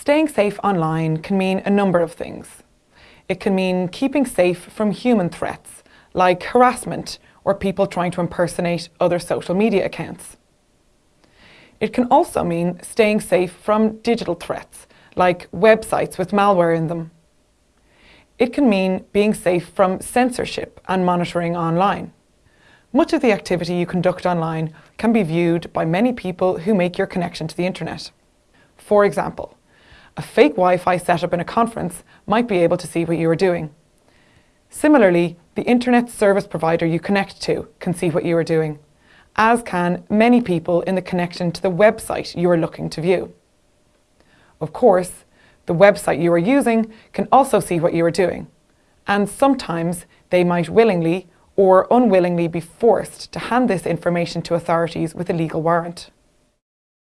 Staying safe online can mean a number of things. It can mean keeping safe from human threats, like harassment or people trying to impersonate other social media accounts. It can also mean staying safe from digital threats, like websites with malware in them. It can mean being safe from censorship and monitoring online. Much of the activity you conduct online can be viewed by many people who make your connection to the internet. For example, a fake Wi-Fi setup in a conference might be able to see what you are doing. Similarly, the internet service provider you connect to can see what you are doing, as can many people in the connection to the website you are looking to view. Of course, the website you are using can also see what you are doing, and sometimes they might willingly or unwillingly be forced to hand this information to authorities with a legal warrant.